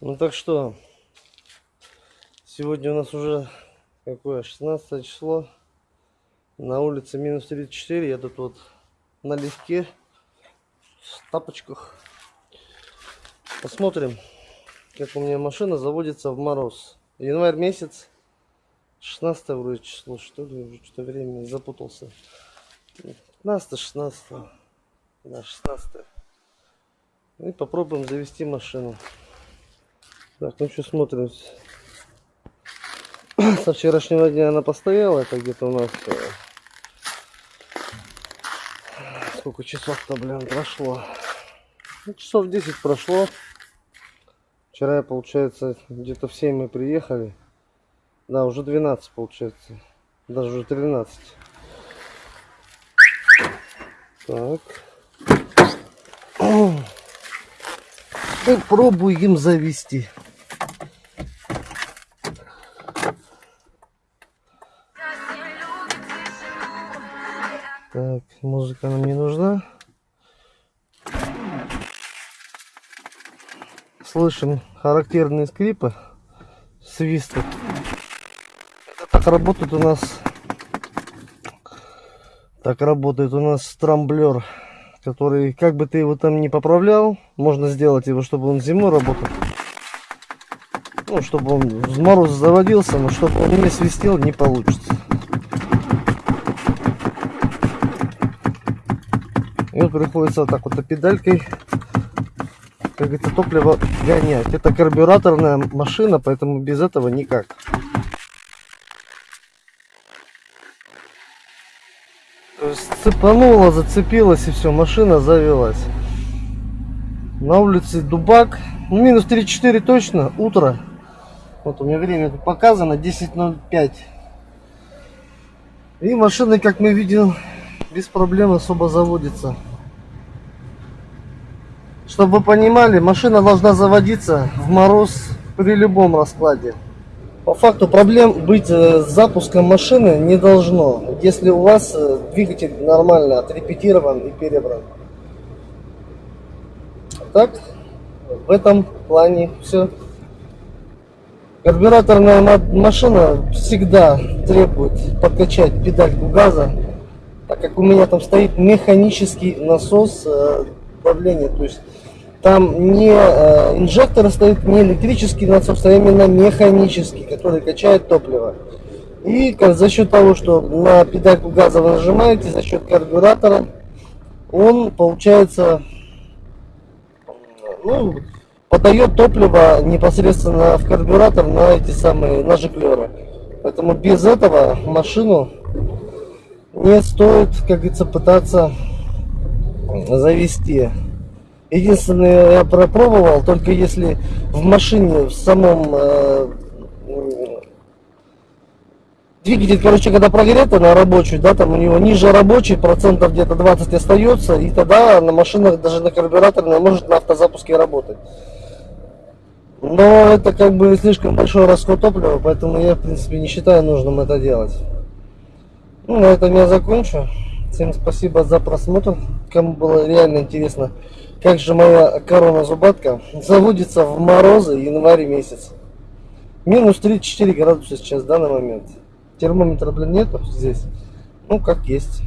Ну так что, сегодня у нас уже какое, 16 число. На улице минус 34. Я тут вот налегке, в тапочках. Посмотрим, как у меня машина заводится в мороз. Январь месяц, 16 вроде число, что ли, уже что-то время запутался. 15 16 да, 16 и попробуем завести машину так ну что смотрим. Со вчерашнего дня она постояла это где-то у нас э, сколько часов-то блин прошло. Ну, часов 10 прошло. Вчера получается где-то в 7 мы приехали. Да уже 12 получается. Даже уже 13 так. Попробуем завести. Так, музыка нам не нужна. Слышим характерные скрипы, свисты. Это так работает у нас так работает у нас трамблер, который, как бы ты его там не поправлял, можно сделать его, чтобы он зимой работал. Ну, чтобы он в мороз заводился, но чтобы он не свистел, не получится. И вот приходится вот так вот педалькой, как это топливо гонять. Это карбюраторная машина, поэтому без этого никак. Цепанула, зацепилась и все, машина завелась. На улице Дубак. Ну, минус 3-4 точно, утро. Вот у меня время тут показано, 10.05. И машина, как мы видим, без проблем особо заводится. Чтобы вы понимали, машина должна заводиться в мороз при любом раскладе. По факту проблем быть э, с запуском машины не должно, если у вас э, двигатель нормально отрепетирован и перебран. Так, в этом плане все. Карбюраторная машина всегда требует подкачать педальку газа, так как у меня там стоит механический насос давления, то есть там не э, инжектор стоит, не электрический насос, а именно механический, который качает топливо. И за счет того, что на педальку газа вы нажимаете, за счет карбюратора, он получается, ну, подает топливо непосредственно в карбюратор на эти самые нажиклеры. Поэтому без этого машину не стоит, как говорится, пытаться завести. Единственное, я пропробовал, только если в машине, в самом э, двигатель, короче, когда прогретый на рабочий, да, там у него ниже рабочий, процентов где-то 20 остается, и тогда на машинах, даже на карбюраторной, может на автозапуске работать. Но это как бы слишком большой расход топлива, поэтому я, в принципе, не считаю нужным это делать. Ну, на этом я закончу. Всем спасибо за просмотр. Кому было реально интересно, как же моя корона зубатка заводится в морозы январь месяц. Минус 34 градуса сейчас в данный момент. Термометра, блин, нету здесь. Ну, как есть.